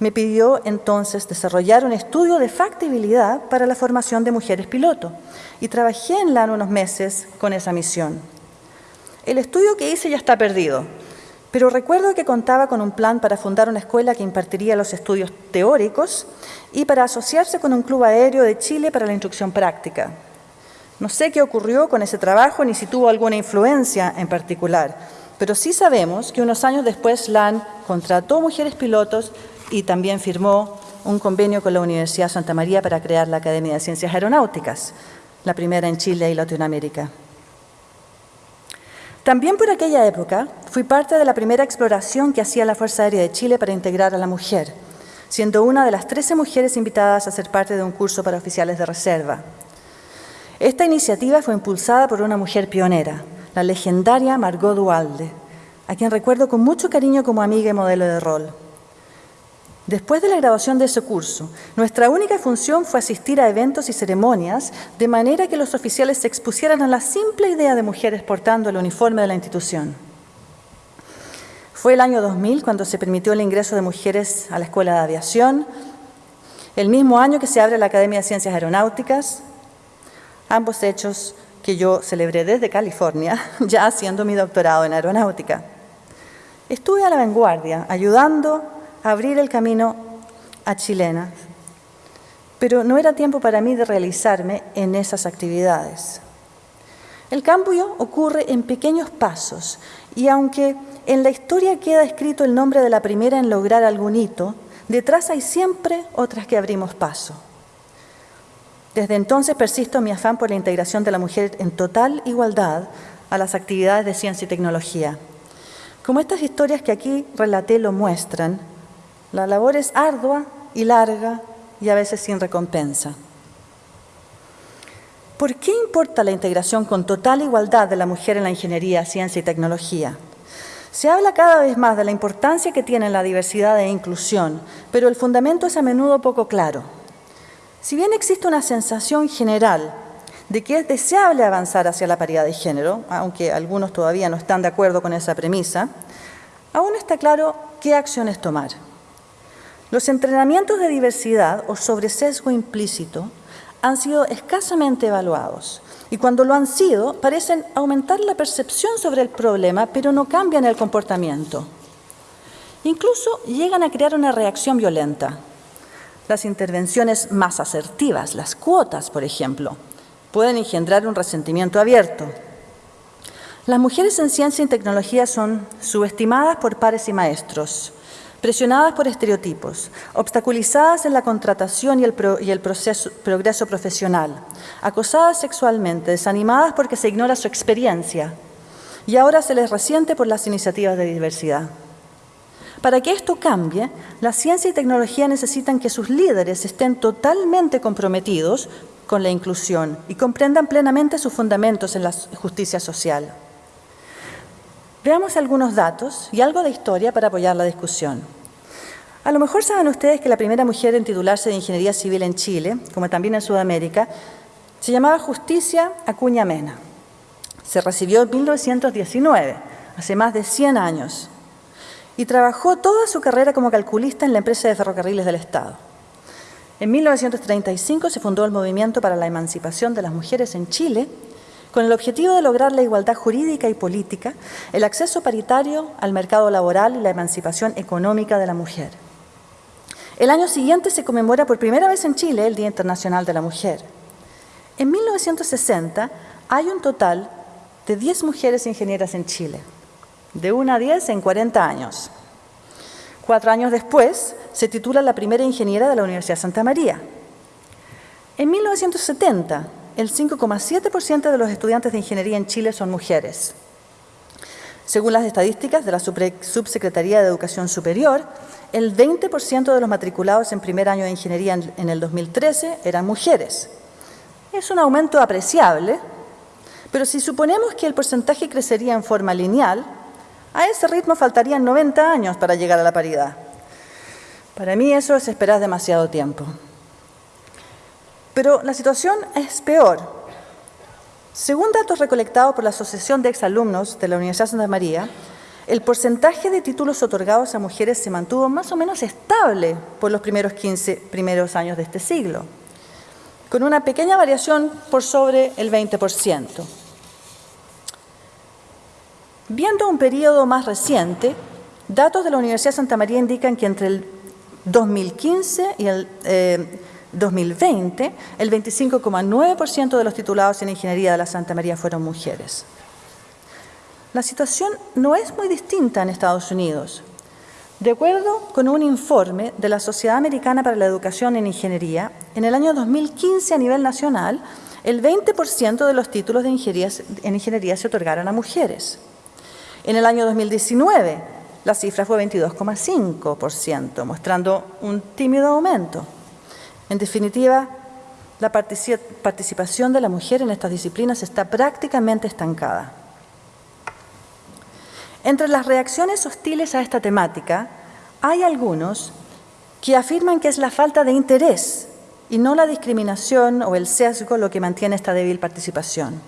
Me pidió entonces desarrollar un estudio de factibilidad para la formación de mujeres piloto y trabajé en LAN unos meses con esa misión. El estudio que hice ya está perdido, pero recuerdo que contaba con un plan para fundar una escuela que impartiría los estudios teóricos y para asociarse con un club aéreo de Chile para la instrucción práctica. No sé qué ocurrió con ese trabajo ni si tuvo alguna influencia en particular, pero sí sabemos que unos años después LAN contrató mujeres pilotos y también firmó un convenio con la Universidad Santa María para crear la Academia de Ciencias Aeronáuticas, la primera en Chile y Latinoamérica. También por aquella época fui parte de la primera exploración que hacía la Fuerza Aérea de Chile para integrar a la mujer, siendo una de las 13 mujeres invitadas a ser parte de un curso para oficiales de reserva. Esta iniciativa fue impulsada por una mujer pionera, la legendaria Margot Dualde, a quien recuerdo con mucho cariño como amiga y modelo de rol. Después de la grabación de ese curso, nuestra única función fue asistir a eventos y ceremonias de manera que los oficiales se expusieran a la simple idea de mujeres portando el uniforme de la institución. Fue el año 2000 cuando se permitió el ingreso de mujeres a la Escuela de Aviación, el mismo año que se abre la Academia de Ciencias Aeronáuticas, ambos hechos que yo celebré desde California, ya haciendo mi doctorado en aeronáutica. Estuve a la vanguardia, ayudando abrir el camino a chilenas, pero no era tiempo para mí de realizarme en esas actividades. El cambio ocurre en pequeños pasos y aunque en la historia queda escrito el nombre de la primera en lograr algún hito, detrás hay siempre otras que abrimos paso. Desde entonces persisto mi afán por la integración de la mujer en total igualdad a las actividades de ciencia y tecnología. Como estas historias que aquí relaté lo muestran, la labor es ardua y larga y a veces sin recompensa. ¿Por qué importa la integración con total igualdad de la mujer en la ingeniería, ciencia y tecnología? Se habla cada vez más de la importancia que tiene la diversidad e inclusión, pero el fundamento es a menudo poco claro. Si bien existe una sensación general de que es deseable avanzar hacia la paridad de género, aunque algunos todavía no están de acuerdo con esa premisa, aún está claro qué acciones tomar. Los entrenamientos de diversidad o sobre sesgo implícito han sido escasamente evaluados y cuando lo han sido parecen aumentar la percepción sobre el problema, pero no cambian el comportamiento. Incluso llegan a crear una reacción violenta. Las intervenciones más asertivas, las cuotas, por ejemplo, pueden engendrar un resentimiento abierto. Las mujeres en ciencia y tecnología son subestimadas por pares y maestros, presionadas por estereotipos, obstaculizadas en la contratación y el, progreso profesional, acosadas sexualmente, desanimadas porque se ignora su experiencia y ahora se les resiente por las iniciativas de diversidad. Para que esto cambie, la ciencia y tecnología necesitan que sus líderes estén totalmente comprometidos con la inclusión y comprendan plenamente sus fundamentos en la justicia social. Veamos algunos datos y algo de historia para apoyar la discusión. A lo mejor saben ustedes que la primera mujer en titularse de Ingeniería Civil en Chile, como también en Sudamérica, se llamaba Justicia Acuña Mena. Se recibió en 1919, hace más de 100 años, y trabajó toda su carrera como calculista en la empresa de ferrocarriles del Estado. En 1935 se fundó el Movimiento para la Emancipación de las Mujeres en Chile con el objetivo de lograr la igualdad jurídica y política, el acceso paritario al mercado laboral y la emancipación económica de la mujer. El año siguiente se conmemora por primera vez en Chile el Día Internacional de la Mujer. En 1960 hay un total de 10 mujeres ingenieras en Chile, de 1 a 10 en 40 años. Cuatro años después se titula la primera ingeniera de la Universidad Santa María. En 1970 el 5,7% de los estudiantes de ingeniería en Chile son mujeres. Según las estadísticas de la Subsecretaría de Educación Superior, el 20% de los matriculados en primer año de ingeniería en el 2013 eran mujeres. Es un aumento apreciable, pero si suponemos que el porcentaje crecería en forma lineal, a ese ritmo faltarían 90 años para llegar a la paridad. Para mí eso es esperar demasiado tiempo. Pero la situación es peor. Según datos recolectados por la Asociación de Exalumnos de la Universidad de Santa María, el porcentaje de títulos otorgados a mujeres se mantuvo más o menos estable por los primeros 15 primeros años de este siglo, con una pequeña variación por sobre el 20%. Viendo un periodo más reciente, datos de la Universidad de Santa María indican que entre el 2015 y el eh, 2020, el 25,9% de los titulados en ingeniería de la Santa María fueron mujeres. La situación no es muy distinta en Estados Unidos. De acuerdo con un informe de la Sociedad Americana para la Educación en Ingeniería, en el año 2015 a nivel nacional, el 20% de los títulos de ingeniería, en ingeniería se otorgaron a mujeres. En el año 2019, la cifra fue 22,5%, mostrando un tímido aumento. En definitiva, la participación de la mujer en estas disciplinas está prácticamente estancada. Entre las reacciones hostiles a esta temática, hay algunos que afirman que es la falta de interés y no la discriminación o el sesgo lo que mantiene esta débil participación.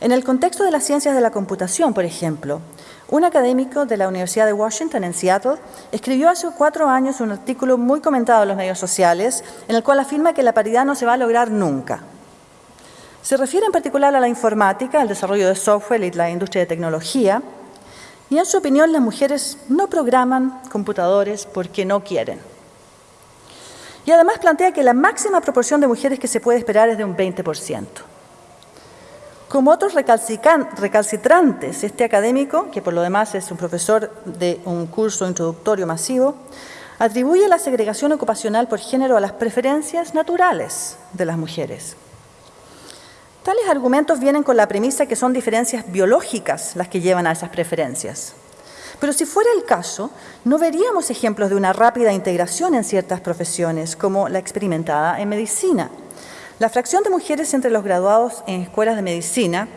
En el contexto de las ciencias de la computación, por ejemplo, un académico de la Universidad de Washington en Seattle escribió hace cuatro años un artículo muy comentado en los medios sociales en el cual afirma que la paridad no se va a lograr nunca. Se refiere en particular a la informática, al desarrollo de software y la industria de tecnología, y en su opinión las mujeres no programan computadores porque no quieren. Y además plantea que la máxima proporción de mujeres que se puede esperar es de un 20%. Como otros recalcitrantes, este académico, que por lo demás es un profesor de un curso introductorio masivo, atribuye la segregación ocupacional por género a las preferencias naturales de las mujeres. Tales argumentos vienen con la premisa que son diferencias biológicas las que llevan a esas preferencias. Pero si fuera el caso, no veríamos ejemplos de una rápida integración en ciertas profesiones, como la experimentada en medicina, La fracción de mujeres entre los graduados en escuelas de medicina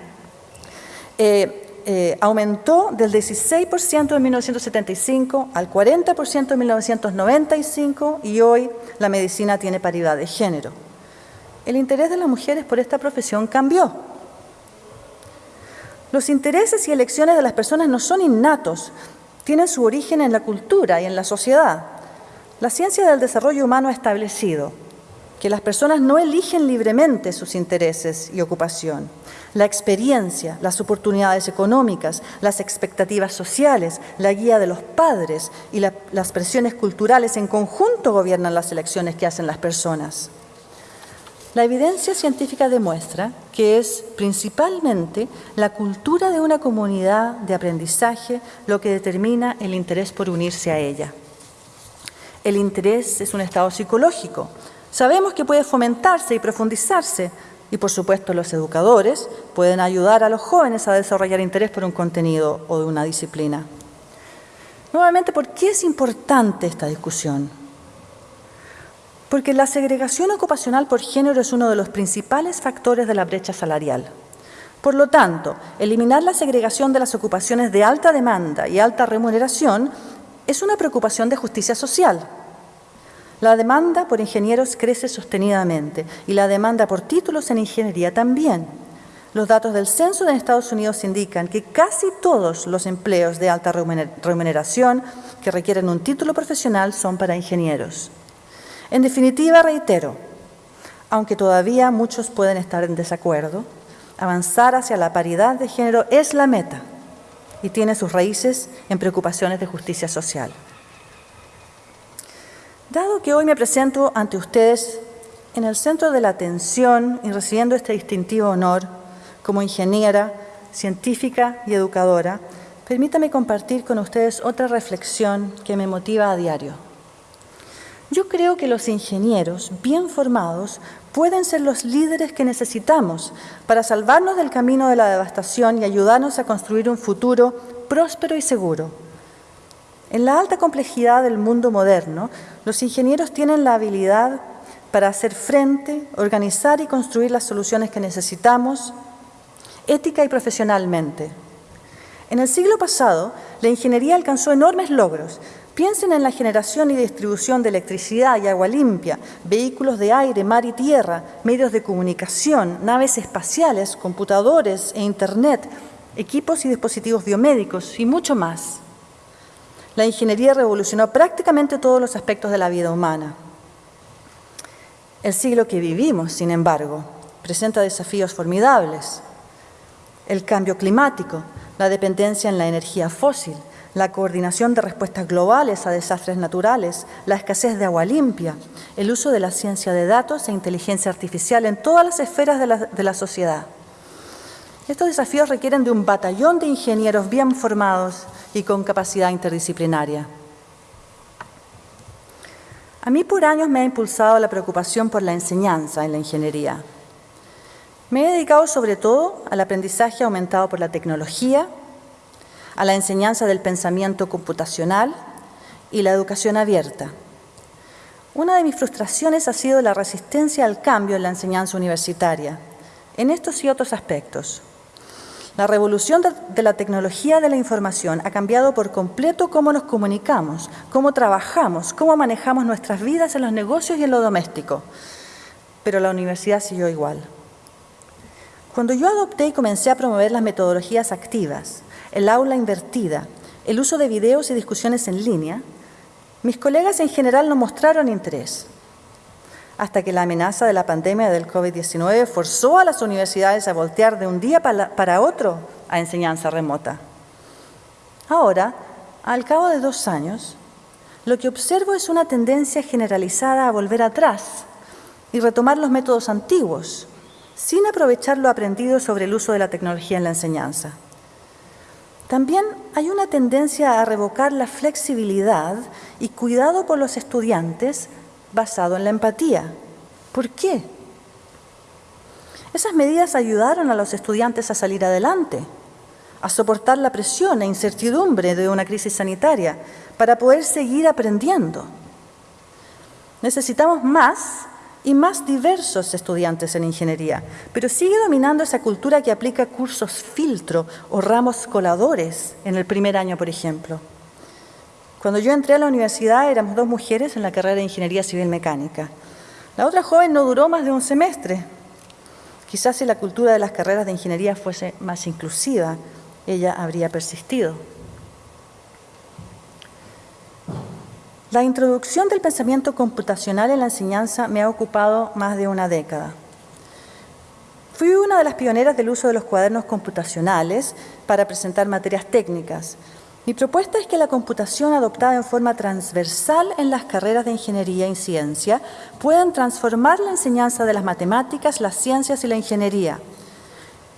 eh, eh, aumentó del 16% en 1975 al 40% en 1995 y hoy la medicina tiene paridad de género. El interés de las mujeres por esta profesión cambió. Los intereses y elecciones de las personas no son innatos, tienen su origen en la cultura y en la sociedad. La ciencia del desarrollo humano ha establecido que las personas no eligen libremente sus intereses y ocupación. La experiencia, las oportunidades económicas, las expectativas sociales, la guía de los padres y la, las presiones culturales en conjunto gobiernan las elecciones que hacen las personas. La evidencia científica demuestra que es principalmente la cultura de una comunidad de aprendizaje lo que determina el interés por unirse a ella. El interés es un estado psicológico. Sabemos que puede fomentarse y profundizarse y por supuesto los educadores pueden ayudar a los jóvenes a desarrollar interés por un contenido o de una disciplina. Nuevamente, ¿por qué es importante esta discusión? Porque la segregación ocupacional por género es uno de los principales factores de la brecha salarial. Por lo tanto, eliminar la segregación de las ocupaciones de alta demanda y alta remuneración es una preocupación de justicia social. La demanda por ingenieros crece sostenidamente y la demanda por títulos en ingeniería también. Los datos del censo de Estados Unidos indican que casi todos los empleos de alta remuneración que requieren un título profesional son para ingenieros. En definitiva, reitero, aunque todavía muchos pueden estar en desacuerdo, avanzar hacia la paridad de género es la meta y tiene sus raíces en preocupaciones de justicia social. Dado que hoy me presento ante ustedes en el centro de la atención y recibiendo este distintivo honor como ingeniera, científica y educadora, permítame compartir con ustedes otra reflexión que me motiva a diario. Yo creo que los ingenieros bien formados pueden ser los líderes que necesitamos para salvarnos del camino de la devastación y ayudarnos a construir un futuro próspero y seguro. En la alta complejidad del mundo moderno, los ingenieros tienen la habilidad para hacer frente, organizar y construir las soluciones que necesitamos ética y profesionalmente. En el siglo pasado, la ingeniería alcanzó enormes logros, Piensen en la generación y distribución de electricidad y agua limpia, vehículos de aire, mar y tierra, medios de comunicación, naves espaciales, computadores e Internet, equipos y dispositivos biomédicos y mucho más. La ingeniería revolucionó prácticamente todos los aspectos de la vida humana. El siglo que vivimos, sin embargo, presenta desafíos formidables. El cambio climático, la dependencia en la energía fósil, la coordinación de respuestas globales a desastres naturales, la escasez de agua limpia, el uso de la ciencia de datos e inteligencia artificial en todas las esferas de la, sociedad. Estos desafíos requieren de un batallón de ingenieros bien formados y con capacidad interdisciplinaria. A mí por años me ha impulsado la preocupación por la enseñanza en la ingeniería. Me he dedicado sobre todo al aprendizaje aumentado por la tecnología a la enseñanza del pensamiento computacional y la educación abierta. Una de mis frustraciones ha sido la resistencia al cambio en la enseñanza universitaria, en estos y otros aspectos. La revolución de la tecnología de la información ha cambiado por completo cómo nos comunicamos, cómo trabajamos, cómo manejamos nuestras vidas en los negocios y en lo doméstico. Pero la universidad siguió igual. Cuando yo adopté y comencé a promover las metodologías activas, el aula invertida, el uso de videos y discusiones en línea, mis colegas en general no mostraron interés, hasta que la amenaza de la pandemia del COVID-19 forzó a las universidades a voltear de un día para otro a enseñanza remota. Ahora, al cabo de dos años, lo que observo es una tendencia generalizada a volver atrás y retomar los métodos antiguos, sin aprovechar lo aprendido sobre el uso de la tecnología en la enseñanza. También hay una tendencia a revocar la flexibilidad y cuidado por los estudiantes basado en la empatía. ¿Por qué? Esas medidas ayudaron a los estudiantes a salir adelante, a soportar la presión e incertidumbre de una crisis sanitaria para poder seguir aprendiendo. Necesitamos más y más diversos estudiantes en ingeniería, pero sigue dominando esa cultura que aplica cursos filtro o ramos coladores en el primer año, por ejemplo. Cuando yo entré a la universidad éramos dos mujeres en la carrera de Ingeniería Civil Mecánica. La otra joven no duró más de un semestre. Quizás si la cultura de las carreras de ingeniería fuese más inclusiva, ella habría persistido. La introducción del pensamiento computacional en la enseñanza me ha ocupado más de una década. Fui una de las pioneras del uso de los cuadernos computacionales para presentar materias técnicas. Mi propuesta es que la computación adoptada en forma transversal en las carreras de ingeniería y ciencia puedan transformar la enseñanza de las matemáticas, las ciencias y la ingeniería.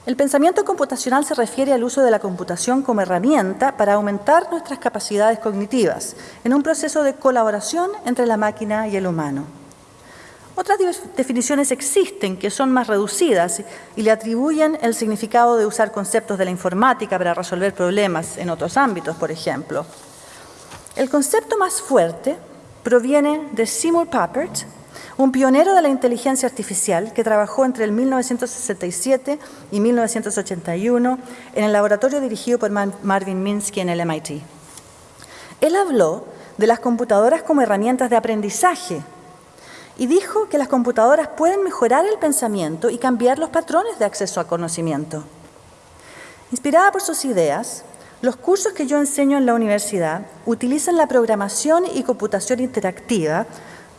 El pensamiento computacional se refiere al uso de la computación como herramienta para aumentar nuestras capacidades cognitivas en un proceso de colaboración entre la máquina y el humano. Otras definiciones existen que son más reducidas y le atribuyen el significado de usar conceptos de la informática para resolver problemas en otros ámbitos, por ejemplo. El concepto más fuerte proviene de Seymour Papert, un pionero de la inteligencia artificial que trabajó entre el 1967 y 1981 en el laboratorio dirigido por Marvin Minsky en el MIT. Él habló de las computadoras como herramientas de aprendizaje y dijo que las computadoras pueden mejorar el pensamiento y cambiar los patrones de acceso a conocimiento. Inspirada por sus ideas, los cursos que yo enseño en la universidad utilizan la programación y computación interactiva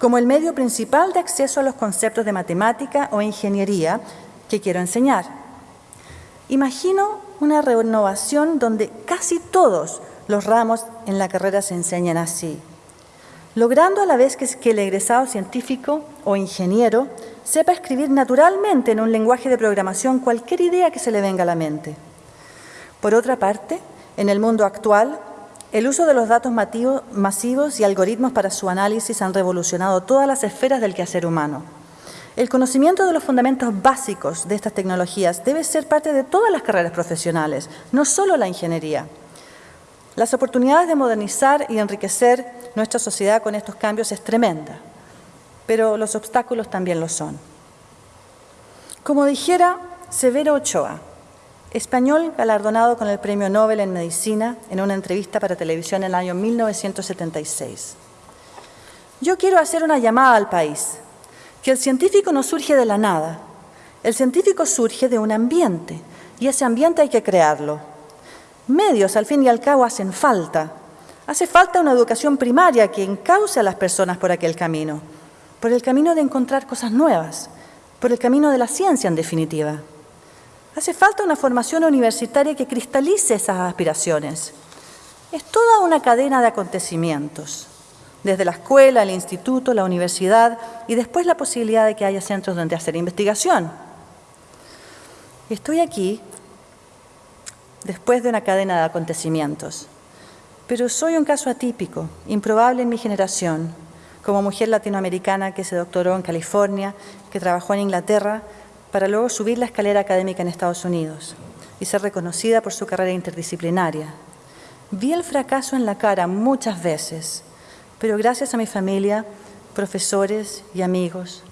como el medio principal de acceso a los conceptos de matemática o ingeniería que quiero enseñar. Imagino una renovación donde casi todos los ramos en la carrera se enseñan así, logrando a la vez que, el egresado científico o ingeniero sepa escribir naturalmente en un lenguaje de programación cualquier idea que se le venga a la mente. Por otra parte, en el mundo actual, el uso de los datos masivos y algoritmos para su análisis han revolucionado todas las esferas del quehacer humano. El conocimiento de los fundamentos básicos de estas tecnologías debe ser parte de todas las carreras profesionales, no solo la ingeniería. Las oportunidades de modernizar y enriquecer nuestra sociedad con estos cambios es tremenda, pero los obstáculos también lo son. Como dijera Severo Ochoa, español galardonado con el Premio Nobel en Medicina en una entrevista para televisión en el año 1976. Yo quiero hacer una llamada al país, que el científico no surge de la nada, el científico surge de un ambiente y ese ambiente hay que crearlo. Medios, al fin y al cabo, hacen falta. Hace falta una educación primaria que encauce a las personas por aquel camino, por el camino de encontrar cosas nuevas, por el camino de la ciencia en definitiva. Hace falta una formación universitaria que cristalice esas aspiraciones. Es toda una cadena de acontecimientos, desde la escuela, el instituto, la universidad y después la posibilidad de que haya centros donde hacer investigación. Estoy aquí después de una cadena de acontecimientos, pero soy un caso atípico, improbable en mi generación, como mujer latinoamericana que se doctoró en California, que trabajó en Inglaterra para luego subir la escalera académica en Estados Unidos y ser reconocida por su carrera interdisciplinaria. Vi el fracaso en la cara muchas veces, pero gracias a mi familia, profesores y amigos,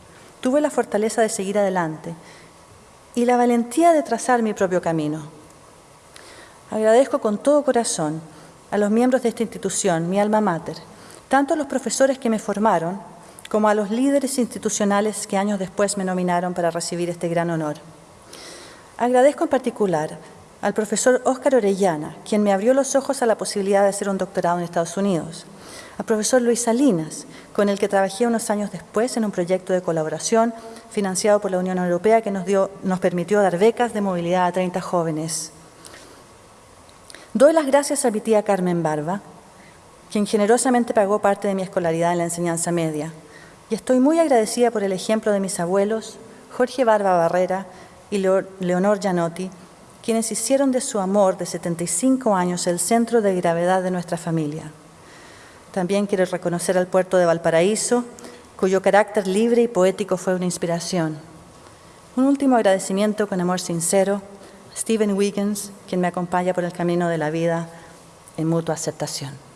tuve la fortaleza de seguir adelante y la valentía de trazar mi propio camino. Agradezco con todo corazón a los miembros de esta institución, mi alma mater, tanto a los profesores que me formaron como a los líderes institucionales que años después me nominaron para recibir este gran honor. Agradezco en particular al profesor Óscar Orellana, quien me abrió los ojos a la posibilidad de hacer un doctorado en Estados Unidos, al profesor Luis Salinas, con el que trabajé unos años después en un proyecto de colaboración financiado por la Unión Europea que nos, dio, nos permitió dar becas de movilidad a 30 jóvenes. Doy las gracias a mi tía Carmen Barba, quien generosamente pagó parte de mi escolaridad en la enseñanza media y estoy muy agradecida por el ejemplo de mis abuelos, Jorge Barba Barrera y Leonor Gianotti, quienes hicieron de su amor de 75 años el centro de gravedad de nuestra familia. También quiero reconocer al puerto de Valparaíso, cuyo carácter libre y poético fue una inspiración. Un último agradecimiento con amor sincero Stephen Wiggins, quien me acompaña por el camino de la vida en mutua aceptación.